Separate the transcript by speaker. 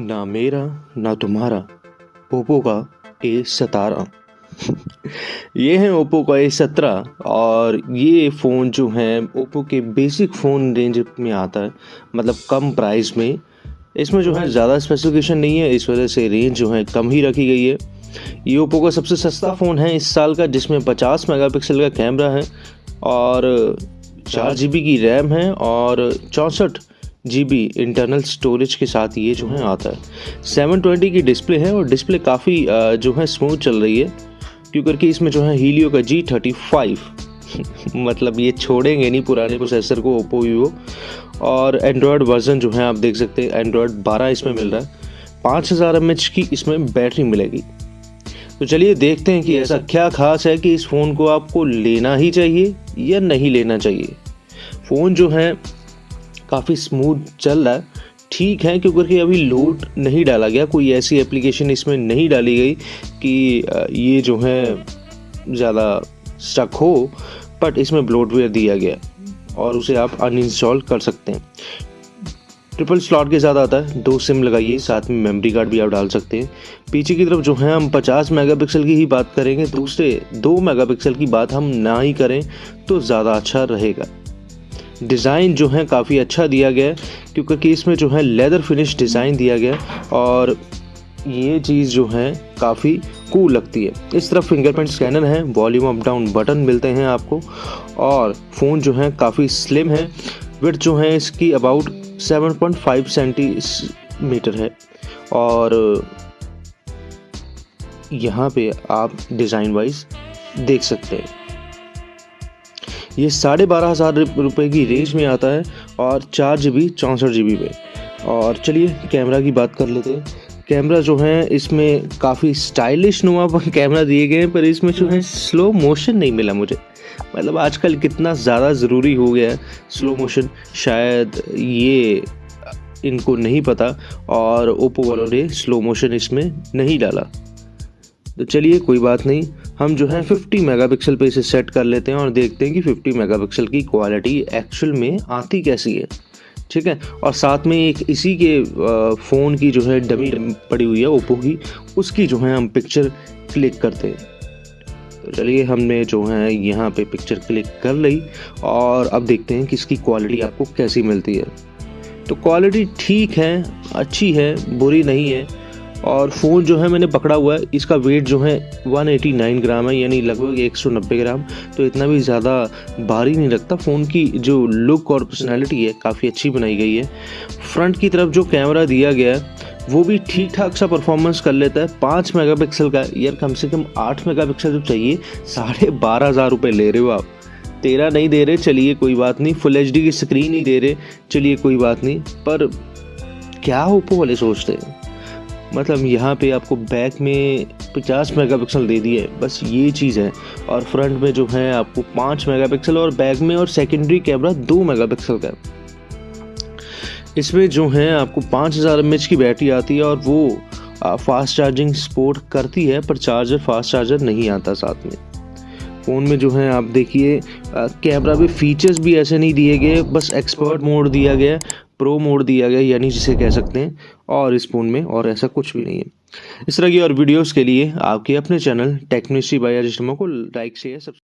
Speaker 1: ना मेरा ना तुम्हारा ओप्पो का ए सतारह ये है ओप्पो का ए सत्रह और ये फ़ोन जो है ओप्पो के बेसिक फ़ोन रेंज में आता है मतलब कम प्राइस में। इसमें जो है ज़्यादा स्पेसिफिकेशन नहीं है इस वजह से रेंज जो है कम ही रखी गई है। ये ओप्पो का सबसे सस्ता फ़ोन है इस साल का जिसमें 50 मेगापिक्सल का कैमरा है और चार जी की रैम है और चौंसठ जी बी इंटरनल स्टोरेज के साथ ये जो है आता है। 720 की डिस्प्ले है और डिस्प्ले काफ़ी जो है स्मूथ चल रही है क्यों करके इसमें जो है हीलियो का जी थर्टी फाइव मतलब ये छोड़ेंगे नहीं पुराने प्रोसेसर को ओप्पो वीवो और एंड्रॉयड वर्जन जो है आप देख सकते हैं एंड्रॉयड 12 इसमें मिल रहा है। पाँच हज़ार एम एच की इसमें बैटरी मिलेगी। तो चलिए देखते हैं कि ऐसा क्या खास है कि इस फ़ोन को आपको लेना ही चाहिए या नहीं लेना चाहिए। फ़ोन जो है काफ़ी स्मूथ चल रहा है। ठीक है, क्योंकि अभी लोड नहीं डाला गया। कोई ऐसी एप्लीकेशन इसमें नहीं डाली गई कि ये जो है ज़्यादा स्टक हो बट इसमें ब्लोटवेयर दिया गया और उसे आप अनइंस्टॉल कर सकते हैं। ट्रिपल स्लॉट के साथ आता है। दो सिम लगाइए, साथ में मेमोरी कार्ड भी आप डाल सकते हैं। पीछे की तरफ़ जो है, हम 50 मेगापिक्सल की ही बात करेंगे। दूसरे दो मेगापिक्सल की बात हम ना ही करें तो ज़्यादा अच्छा रहेगा। डिज़ाइन जो है काफ़ी अच्छा दिया गया है, क्योंकि इसमें जो है लेदर फिनिश डिज़ाइन दिया गया और ये चीज़ जो है काफ़ी कूल लगती है। इस तरफ़ फिंगरप्रिंट स्कैनर है वॉल्यूम अप डाउन बटन मिलते हैं आपको और फ़ोन जो है काफ़ी स्लिम है विथ जो है इसकी अबाउट 7.5 सेंटीमीटर है और यहाँ पे आप डिज़ाइन वाइज देख सकते हैं। ये साढ़े बारह हज़ार रुपये की रेंज में आता है और चार जी बी चौंसठ जी बी में। और चलिए कैमरा की बात कर लेते हैं। कैमरा जो है, इसमें काफ़ी स्टाइलिश नुमा कैमरा दिए गए हैं, पर इसमें जो है स्लो मोशन नहीं मिला मुझे। मतलब आजकल कितना ज़्यादा ज़रूरी हो गया है स्लो मोशन शायद ये इनको नहीं पता और ओप्पो वालों ने स्लो मोशन इसमें नहीं डाला। तो चलिए, कोई बात नहीं। हम जो है 50 मेगापिक्सल पे इसे सेट कर लेते हैं और देखते हैं कि 50 मेगापिक्सल की क्वालिटी एक्चुअल में आती कैसी है। ठीक है? और साथ में एक इसी के फ़ोन की जो है डमी पड़ी हुई है ओप्पो की, उसकी जो है हम पिक्चर क्लिक करते हैं। तो चलिए हमने जो है यहाँ पे पिक्चर क्लिक कर ली और अब देखते हैं कि इसकी क्वालिटी आपको कैसी मिलती है। तो क्वालिटी ठीक है, अच्छी है, बुरी नहीं है और फ़ोन जो है मैंने पकड़ा हुआ है। इसका वेट जो है 189 ग्राम है, यानी लगभग 190 ग्राम। तो इतना भी ज़्यादा भारी नहीं लगता। फ़ोन की जो लुक और पर्सनैलिटी है, काफ़ी अच्छी बनाई गई है। फ्रंट की तरफ़ जो कैमरा दिया गया है, वो भी ठीक ठाक सा परफॉर्मेंस कर लेता है। पाँच मेगापिक्सल का यार, कम से कम आठ मेगापिक्सल जब चाहिए। साढ़े बारह हज़ार रुपये ले रहे हो आप। तेरह नहीं दे रहे, चलिए कोई बात नहीं। फुल एचडी की स्क्रीन ही दे रहे, चलिए कोई बात नहीं। पर क्या ओप्पो वाले सोचते हैं? मतलब यहाँ पे आपको बैक में 50 मेगापिक्सल दे दिए, बस ये चीज़ है। और फ्रंट में जो है आपको 5 मेगापिक्सल और बैक में और सेकेंडरी कैमरा 2 मेगापिक्सल का इसमें जो है आपको 5000 हज़ार की बैटरी आती है और वो फास्ट चार्जिंग सपोर्ट करती है, पर चार्जर फास्ट चार्जर नहीं आता साथ में। फ़ोन में जो है आप देखिए कैमरा में फीचर्स भी ऐसे नहीं दिए गए, बस एक्सपर्ट मोड दिया गया प्रो मोड दिया गया, यानी जिसे कह सकते हैं, और इस फ़ोन में, और ऐसा कुछ भी नहीं है। इस तरह की और वीडियोस के लिए आपके अपने चैनल टेक्निशी बाई को लाइक शेयर सब्सक्राइब